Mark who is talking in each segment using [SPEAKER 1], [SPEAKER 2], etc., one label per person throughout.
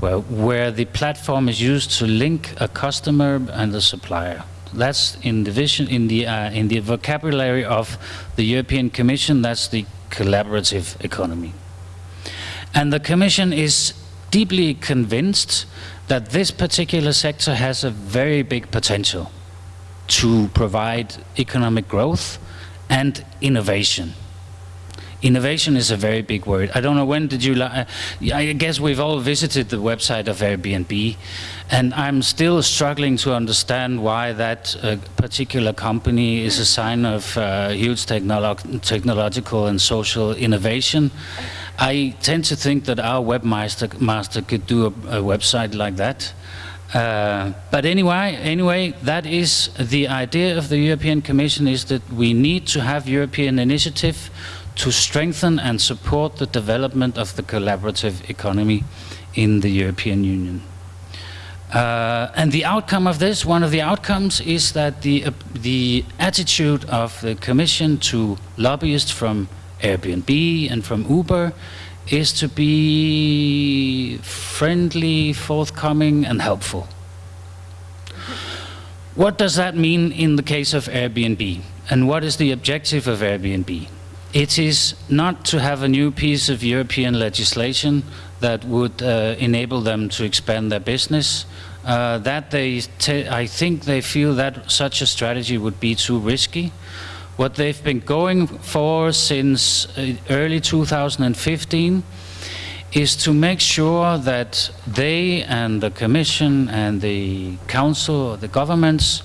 [SPEAKER 1] well, where the platform is used to link a customer and a supplier. That's in the vision, in the uh, in the vocabulary of the European Commission. That's the collaborative economy, and the Commission is deeply convinced that this particular sector has a very big potential to provide economic growth and innovation. Innovation is a very big word. I don't know when did you, uh, I guess we've all visited the website of Airbnb and I'm still struggling to understand why that uh, particular company is a sign of uh, huge technolo technological and social innovation. I tend to think that our webmaster master could do a, a website like that. Uh, but anyway, anyway, that is the idea of the European Commission is that we need to have European initiative to strengthen and support the development of the collaborative economy in the European Union. Uh, and the outcome of this, one of the outcomes is that the, uh, the attitude of the Commission to lobbyists from Airbnb and from Uber is to be friendly, forthcoming and helpful. What does that mean in the case of Airbnb? And what is the objective of Airbnb? It is not to have a new piece of European legislation that would uh, enable them to expand their business. Uh, that they, I think they feel that such a strategy would be too risky. What they've been going for since uh, early 2015 is to make sure that they and the Commission and the Council, the governments,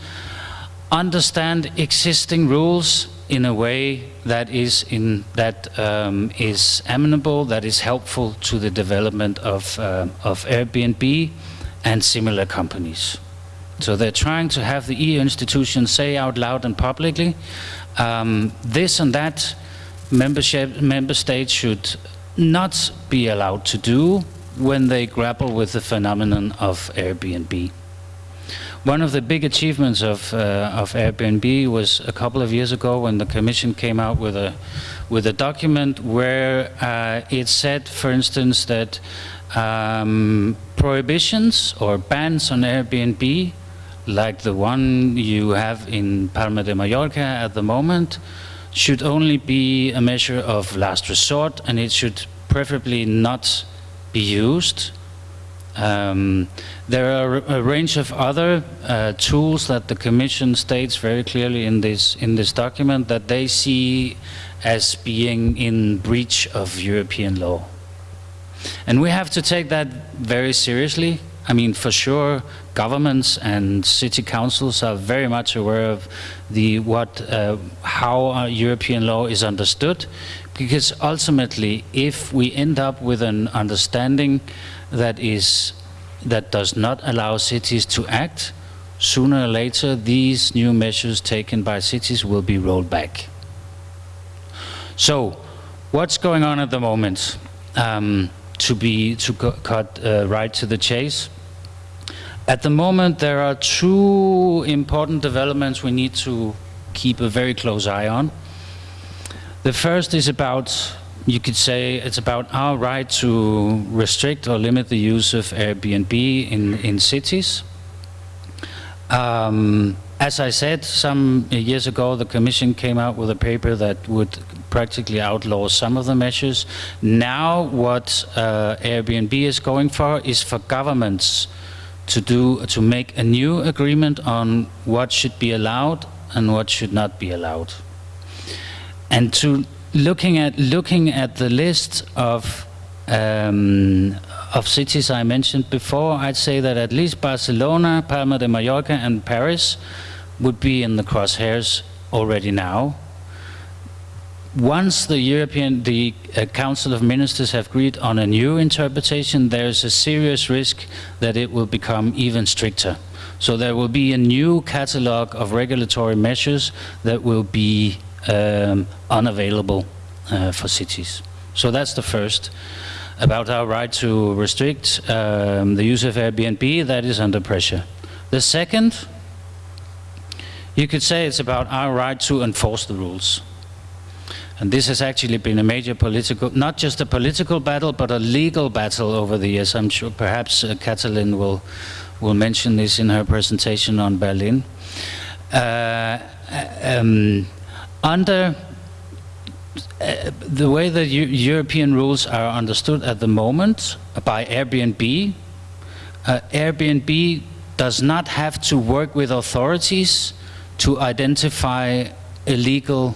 [SPEAKER 1] understand existing rules in a way that is in that um, is amenable, that is helpful to the development of uh, of Airbnb and similar companies. So they're trying to have the EU institutions say out loud and publicly, um, this and that membership member states should not be allowed to do when they grapple with the phenomenon of Airbnb. One of the big achievements of, uh, of Airbnb was a couple of years ago when the Commission came out with a, with a document where uh, it said, for instance, that um, prohibitions or bans on Airbnb, like the one you have in Palma de Mallorca at the moment, should only be a measure of last resort and it should preferably not be used um, there are a range of other uh, tools that the Commission states very clearly in this in this document that they see as being in breach of European law. And we have to take that very seriously. I mean, for sure, governments and city councils are very much aware of the what uh, how European law is understood, because ultimately, if we end up with an understanding that is that does not allow cities to act, sooner or later these new measures taken by cities will be rolled back. So, what's going on at the moment? Um, to be to cut uh, right to the chase. At the moment, there are two important developments we need to keep a very close eye on. The first is about you could say it's about our right to restrict or limit the use of Airbnb in, in cities. Um, as I said, some years ago the Commission came out with a paper that would practically outlaw some of the measures. Now what uh, Airbnb is going for is for governments to do to make a new agreement on what should be allowed and what should not be allowed. And to looking at looking at the list of um, of cities I mentioned before, I'd say that at least Barcelona, Palma de Mallorca, and Paris would be in the crosshairs already now. Once the European, the uh, Council of Ministers have agreed on a new interpretation, there's a serious risk that it will become even stricter. So there will be a new catalogue of regulatory measures that will be um, unavailable uh, for cities. So that's the first. About our right to restrict um, the use of Airbnb, that is under pressure. The second, you could say it's about our right to enforce the rules. And this has actually been a major political, not just a political battle, but a legal battle over the years. I'm sure perhaps uh, Katalin will, will mention this in her presentation on Berlin. Uh, um, under uh, the way that European rules are understood at the moment by Airbnb, uh, Airbnb does not have to work with authorities to identify illegal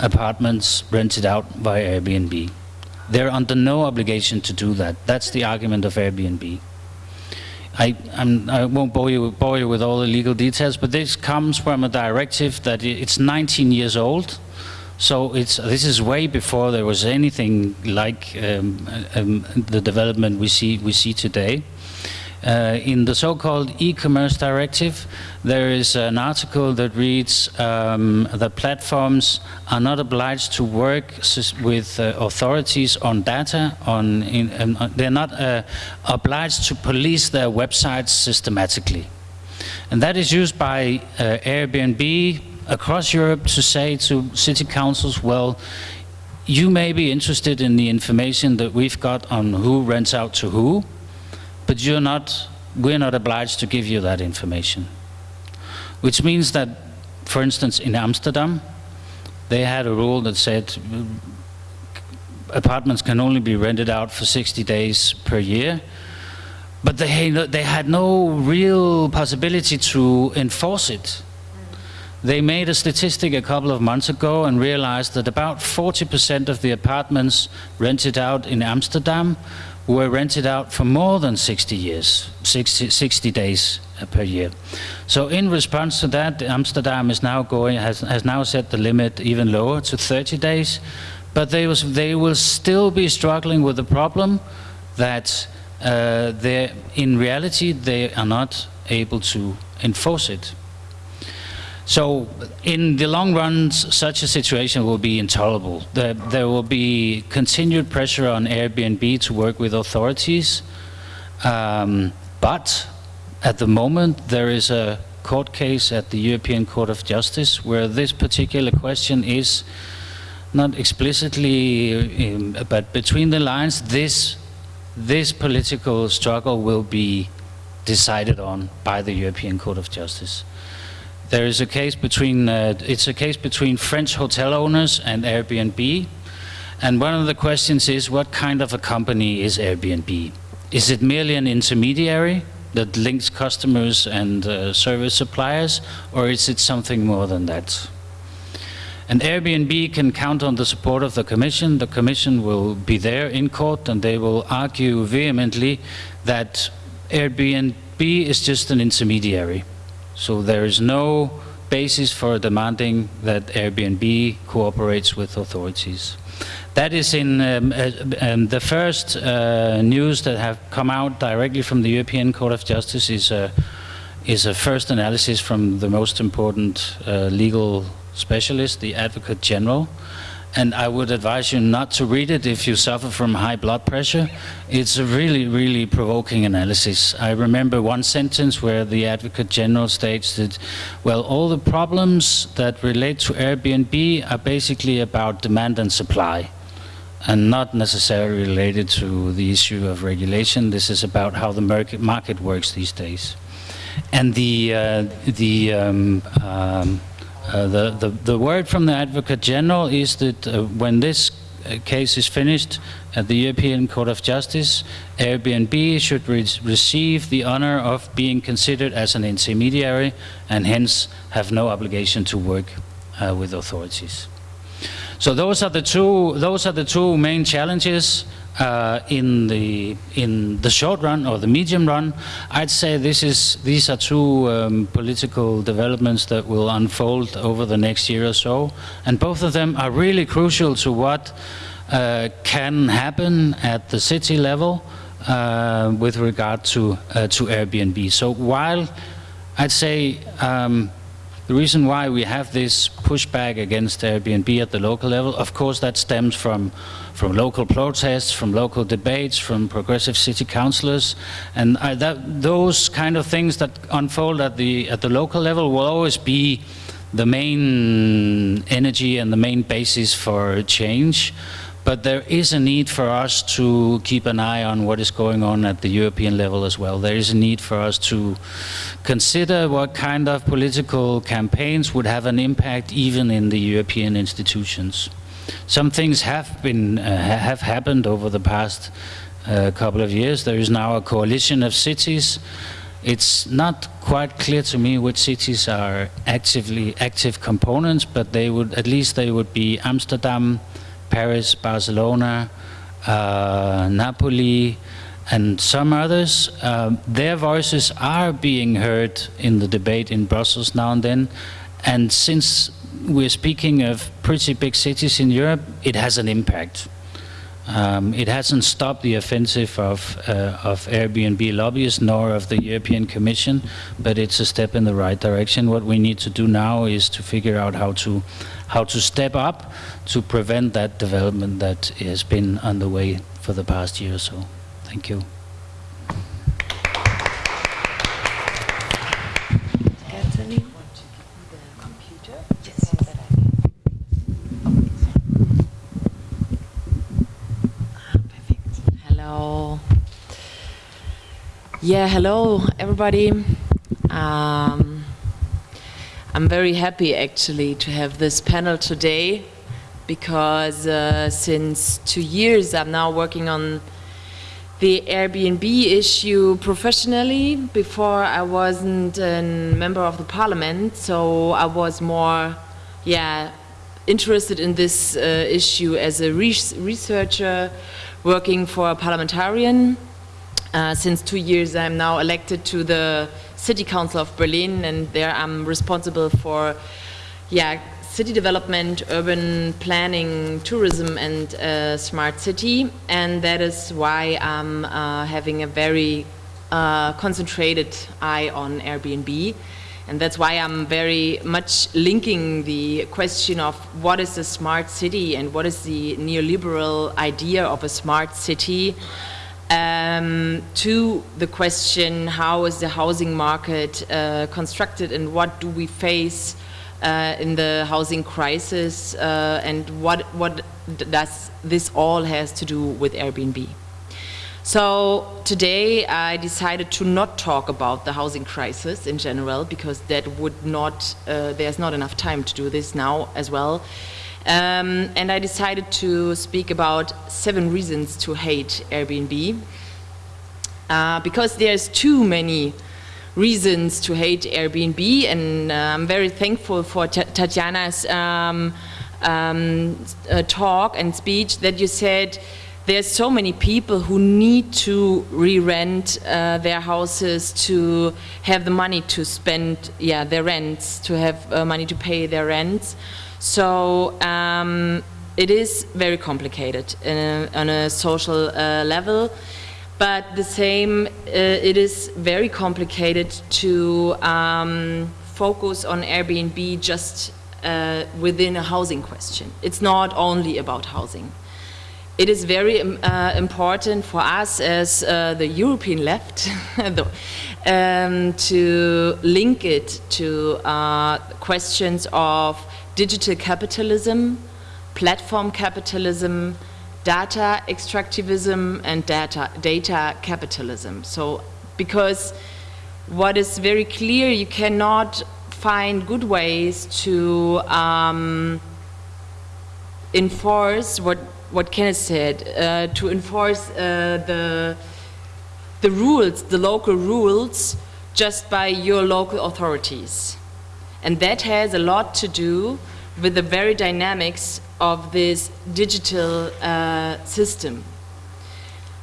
[SPEAKER 1] apartments rented out by Airbnb. They're under no obligation to do that. That's the argument of Airbnb. I, I'm, I will not bore you, bore you with all the legal details, but this comes from a directive that it's 19 years old. So it's, this is way before there was anything like um, um, the development we see, we see today. Uh, in the so-called e-commerce directive, there is an article that reads um, that platforms are not obliged to work with uh, authorities on data. On in, um, they're not uh, obliged to police their websites systematically, and that is used by uh, Airbnb across Europe to say to city councils, well. You may be interested in the information that we've got on who rents out to who, but you're not, we're not obliged to give you that information. Which means that, for instance, in Amsterdam, they had a rule that said uh, apartments can only be rented out for 60 days per year, but they, they had no real possibility to enforce it. They made a statistic a couple of months ago and realized that about 40% of the apartments rented out in Amsterdam were rented out for more than 60 years, 60, 60 days uh, per year. So in response to that, Amsterdam is now going, has, has now set the limit even lower to 30 days, but they, was, they will still be struggling with the problem that uh, in reality they are not able to enforce it. So in the long run, such a situation will be intolerable. There, there, will be continued pressure on Airbnb to work with authorities. Um, but at the moment, there is a court case at the European Court of Justice where this particular question is not explicitly, um, but between the lines, this, this political struggle will be decided on by the European Court of Justice. There is a case between, uh, it's a case between French hotel owners and Airbnb. And one of the questions is, what kind of a company is Airbnb? Is it merely an intermediary that links customers and uh, service suppliers, or is it something more than that? And Airbnb can count on the support of the Commission. The Commission will be there in court and they will argue vehemently that Airbnb is just an intermediary. So there is no basis for demanding that Airbnb cooperates with authorities. That is in um, uh, um, the first uh, news that have come out directly from the European Court of Justice is a, is a first analysis from the most important uh, legal specialist, the Advocate General and I would advise you not to read it if you suffer from high blood pressure. It's a really, really provoking analysis. I remember one sentence where the Advocate General states that, well, all the problems that relate to Airbnb are basically about demand and supply and not necessarily related to the issue of regulation. This is about how the market, works these days. And the, uh, the um, um, uh, the, the, the word from the Advocate General is that uh, when this uh, case is finished at the European Court of Justice, Airbnb should re receive the honor of being considered as an intermediary and hence have no obligation to work uh, with authorities. So those are the two, those are the two main challenges uh, in the in the short run or the medium run, I'd say this is these are two um, political developments that will unfold over the next year or so, and both of them are really crucial to what uh, can happen at the city level uh, with regard to uh, to Airbnb. So while I'd say um, the reason why we have this pushback against Airbnb at the local level, of course, that stems from from local protests, from local debates, from progressive city councillors, and that, those kind of things that unfold at the at the local level will always be the main energy and the main basis for change. But there is a need for us to keep an eye on what is going on at the European level as well. There is a need for us to consider what kind of political campaigns would have an impact even in the European institutions. Some things have been uh, have happened over the past uh, couple of years. There is now a coalition of cities it's not quite clear to me which cities are actively active components, but they would at least they would be Amsterdam, Paris, Barcelona, uh, Napoli, and some others. Um, their voices are being heard in the debate in Brussels now and then, and since we're speaking of pretty big cities in Europe, it has an impact. Um, it hasn't stopped the offensive of, uh, of Airbnb lobbyists nor of the European Commission, but it's a step in the right direction. What we need to do now is to figure out how to, how to step up to prevent that development that has been underway for the past year or so. Thank you. Yes. Hello.
[SPEAKER 2] Yeah, hello everybody. Um, I'm very happy actually to have this panel today because uh, since two years I'm now working on the Airbnb issue professionally. Before I wasn't a member of the parliament, so I was more, yeah, interested in this uh, issue as a researcher working for a parliamentarian uh, since two years I'm now elected to the City Council of Berlin and there I'm responsible for yeah, city development, urban planning, tourism and uh, smart city. And that is why I'm uh, having a very uh, concentrated eye on Airbnb. And that's why I'm very much linking the question of what is a smart city and what is the neoliberal idea of a smart city um, to the question how is the housing market uh, constructed and what do we face uh, in the housing crisis uh, and what, what does this all has to do with Airbnb. So today I decided to not talk about the housing crisis in general because that would not, uh, there's not enough time to do this now as well. Um, and I decided to speak about seven reasons to hate Airbnb. Uh, because there's too many reasons to hate Airbnb and uh, I'm very thankful for Tatjana's um, um, uh, talk and speech that you said there's so many people who need to re-rent uh, their houses to have the money to spend yeah their rents to have uh, money to pay their rents so um, it is very complicated a, on a social uh, level. But the same, uh, it is very complicated to um, focus on Airbnb just uh, within a housing question. It's not only about housing. It is very um, uh, important for us as uh, the European left um, to link it to uh, questions of digital capitalism, platform capitalism, data extractivism and data, data capitalism. So because what is very clear, you cannot find good ways to um, enforce what, what Kenneth said, uh, to enforce uh, the, the rules, the local rules, just by your local authorities. And that has a lot to do with the very dynamics of this digital uh, system.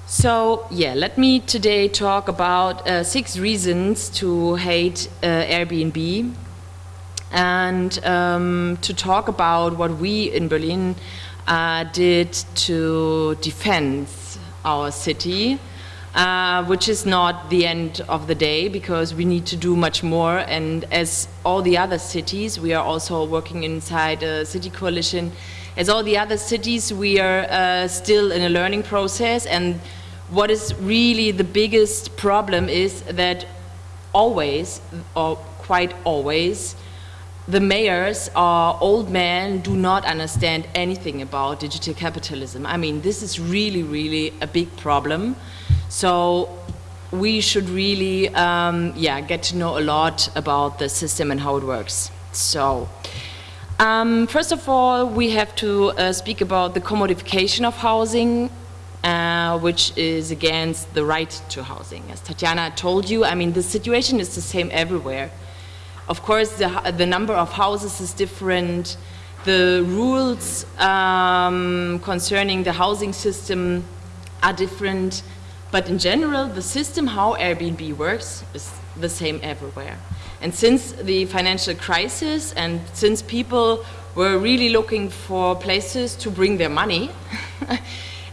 [SPEAKER 2] So yeah, let me today talk about uh, six reasons to hate uh, Airbnb and um, to talk about what we in Berlin uh, did to defend our city uh, which is not the end of the day because we need to do much more and as all the other cities we are also working inside a city coalition as all the other cities we are uh, still in a learning process and what is really the biggest problem is that always or quite always the mayors are old men, do not understand anything about digital capitalism. I mean, this is really, really a big problem. So we should really, um, yeah, get to know a lot about the system and how it works. So, um, first of all, we have to uh, speak about the commodification of housing, uh, which is against the right to housing. As Tatjana told you, I mean, the situation is the same everywhere. Of course, the, the number of houses is different. The rules um, concerning the housing system are different. But in general, the system how Airbnb works is the same everywhere. And since the financial crisis and since people were really looking for places to bring their money,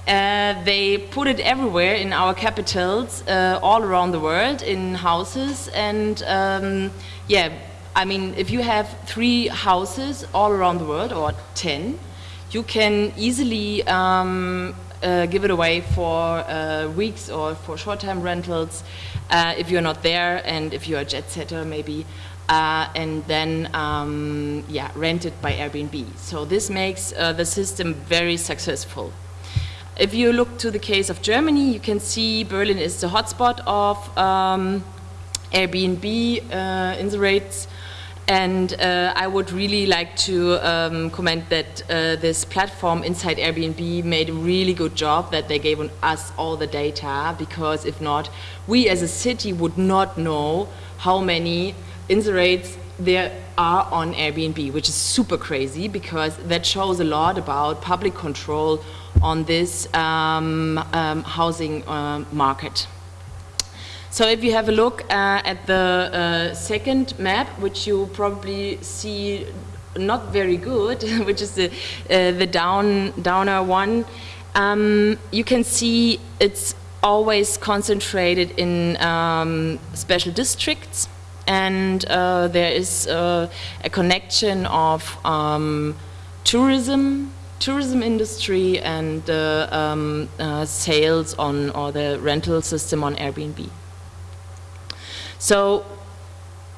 [SPEAKER 2] uh, they put it everywhere in our capitals, uh, all around the world, in houses. And um, yeah, I mean, if you have three houses all around the world, or 10, you can easily um, uh, give it away for uh, weeks or for short-term rentals uh, if you're not there and if you're a jet setter maybe uh, and then um, yeah rent it by Airbnb. So this makes uh, the system very successful. If you look to the case of Germany you can see Berlin is the hotspot of um, Airbnb uh, in the rates and uh, I would really like to um, comment that uh, this platform inside Airbnb made a really good job that they gave us all the data because if not, we as a city would not know how many inserates there are on Airbnb, which is super crazy because that shows a lot about public control on this um, um, housing uh, market. So if you have a look uh, at the uh, second map, which you probably see not very good, which is the, uh, the down, downer one, um, you can see it's always concentrated in um, special districts and uh, there is uh, a connection of um, tourism, tourism industry and um, uh, sales on or the rental system on Airbnb. So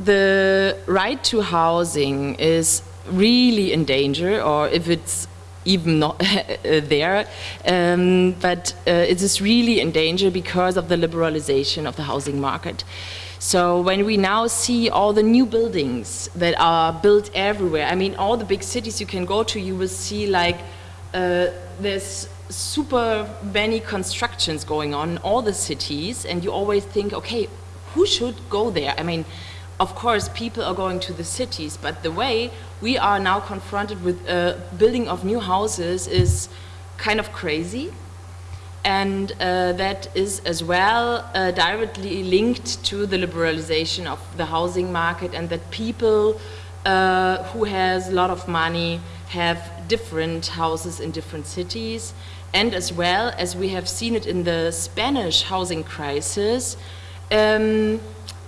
[SPEAKER 2] the right to housing is really in danger, or if it's even not there, um, but uh, it is really in danger because of the liberalization of the housing market. So when we now see all the new buildings that are built everywhere, I mean all the big cities you can go to, you will see like uh, there's super many constructions going on in all the cities and you always think, okay, who should go there? I mean, of course, people are going to the cities, but the way we are now confronted with uh, building of new houses is kind of crazy. And uh, that is as well uh, directly linked to the liberalization of the housing market and that people uh, who has a lot of money have different houses in different cities. And as well as we have seen it in the Spanish housing crisis, um,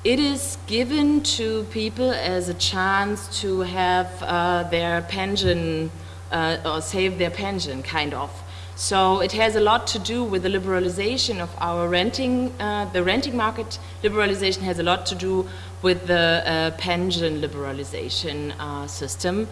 [SPEAKER 2] it is given to people as a chance to have uh, their pension uh, or save their pension, kind of. So it has a lot to do with the liberalization of our renting, uh, the renting market liberalization has a lot to do with the uh, pension liberalization uh, system,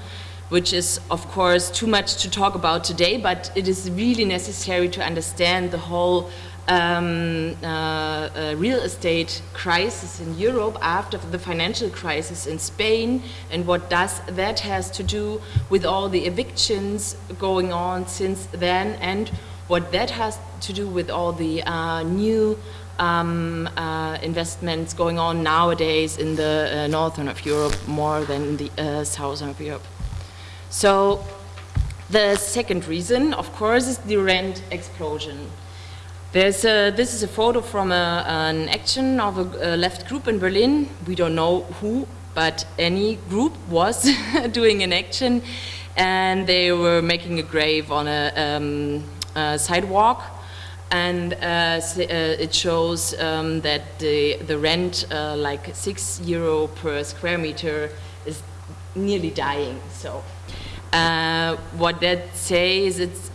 [SPEAKER 2] which is of course too much to talk about today, but it is really necessary to understand the whole um, uh, real estate crisis in Europe after the financial crisis in Spain and what does that has to do with all the evictions going on since then and what that has to do with all the uh, new um, uh, investments going on nowadays in the uh, northern of Europe more than in the uh, southern of Europe. So the second reason, of course, is the rent explosion. There's a, this is a photo from a, an action of a, a, left group in Berlin. We don't know who, but any group was doing an action and they were making a grave on a, um, a sidewalk and uh, uh, it shows um, that the, the rent, uh, like six euro per square meter, is nearly dying. So uh, what that says, it's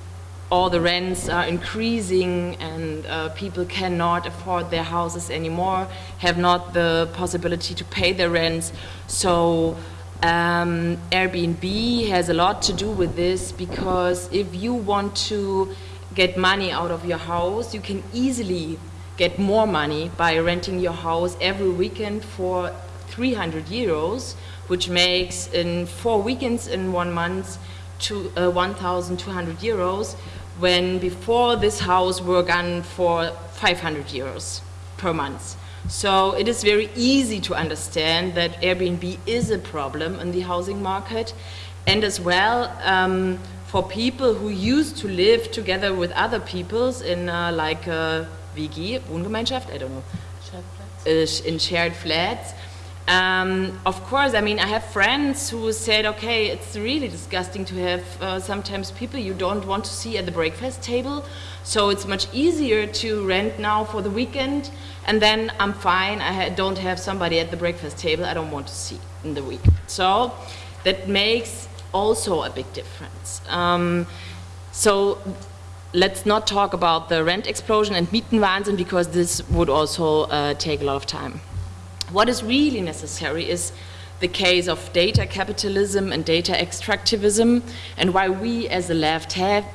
[SPEAKER 2] all the rents are increasing and uh, people cannot afford their houses anymore, have not the possibility to pay their rents. So Um, Airbnb has a lot to do with this because if you want to get money out of your house, you can easily get more money by renting your house every weekend for 300 euros, which makes in four weekends in one month to uh, 1,200 euros, when before this house were gone for 500 euros per month. So it is very easy to understand that Airbnb is a problem in the housing market and as well um, for people who used to live together with other peoples in uh, like a WG, Wohngemeinschaft, I don't know, uh, in shared flats. Um, of course, I mean, I have friends who said, okay, it's really disgusting to have uh, sometimes people you don't want to see at the breakfast table. So it's much easier to rent now for the weekend and then I'm fine, I ha don't have somebody at the breakfast table I don't want to see in the week. So that makes also a big difference. Um, so let's not talk about the rent explosion and Mietenwahnsinn because this would also uh, take a lot of time. What is really necessary is the case of data capitalism and data extractivism and why we as the left have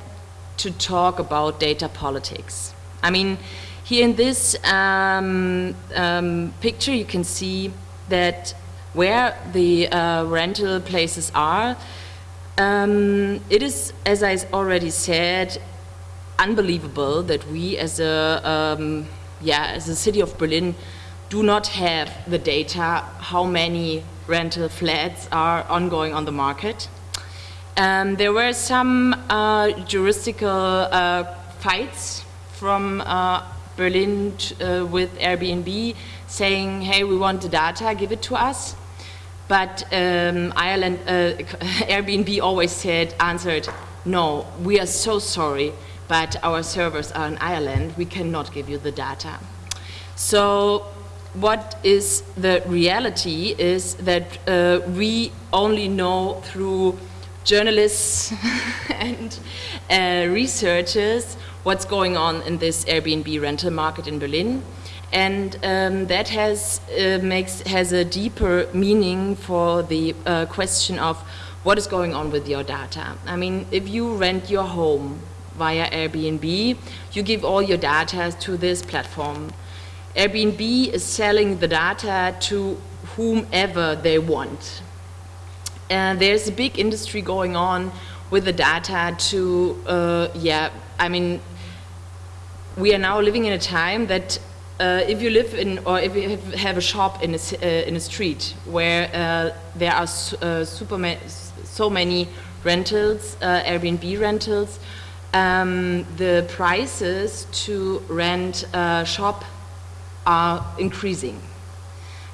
[SPEAKER 2] to talk about data politics. I mean, here in this um, um, picture you can see that where the uh, rental places are, um, it is, as I already said, unbelievable that we as a, um, yeah, as a city of Berlin do not have the data how many rental flats are ongoing on the market. Um, there were some uh, juristical uh, fights from uh, Berlin uh, with Airbnb saying, hey, we want the data, give it to us. But um, Ireland, uh, Airbnb always said, answered, no, we are so sorry, but our servers are in Ireland, we cannot give you the data. So what is the reality is that uh, we only know through journalists and uh, researchers what's going on in this Airbnb rental market in Berlin. And um, that has, uh, makes, has a deeper meaning for the uh, question of what is going on with your data. I mean, if you rent your home via Airbnb, you give all your data to this platform. Airbnb is selling the data to whomever they want. And there's a big industry going on with the data to, uh, yeah, I mean, we are now living in a time that uh, if you live in, or if you have a shop in a, uh, in a street where uh, there are uh, so many rentals, uh, Airbnb rentals, um, the prices to rent a shop are increasing.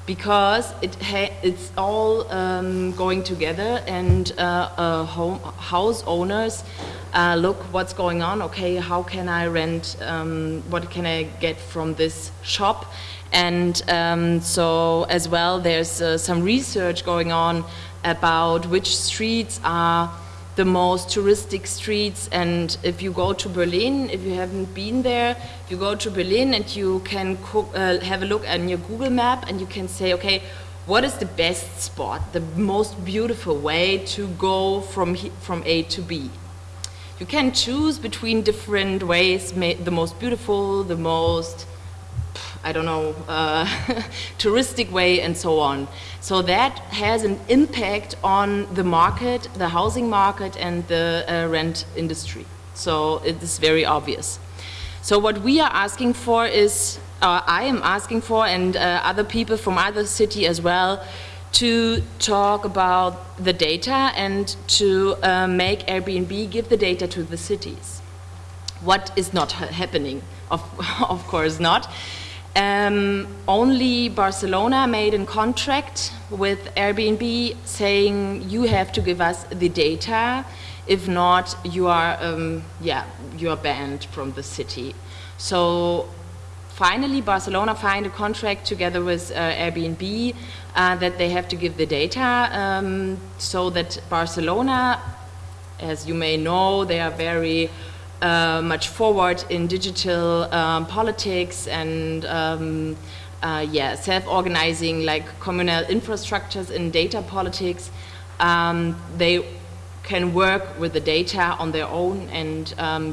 [SPEAKER 2] Because it it's all um, going together and uh, uh, home house owners uh, look what's going on. Okay how can I rent um, what can I get from this shop? And um, so as well there's uh, some research going on about which streets are the most touristic streets and if you go to Berlin, if you haven't been there, you go to Berlin and you can cook, uh, have a look on your Google map and you can say, okay, what is the best spot, the most beautiful way to go from, from A to B? You can choose between different ways, the most beautiful, the most I don't know, uh, touristic way and so on. So that has an impact on the market, the housing market and the uh, rent industry. So it is very obvious. So what we are asking for is, uh, I am asking for and uh, other people from other city as well, to talk about the data and to uh, make Airbnb give the data to the cities. What is not ha happening? Of, of course not. Um, only Barcelona made a contract with Airbnb saying you have to give us the data, if not you are, um, yeah, you are banned from the city. So finally Barcelona signed a contract together with uh, Airbnb uh, that they have to give the data um, so that Barcelona, as you may know, they are very uh, much forward in digital um, politics and um, uh, yeah, self-organizing like communal infrastructures in data politics. Um, they can work with the data on their own and um,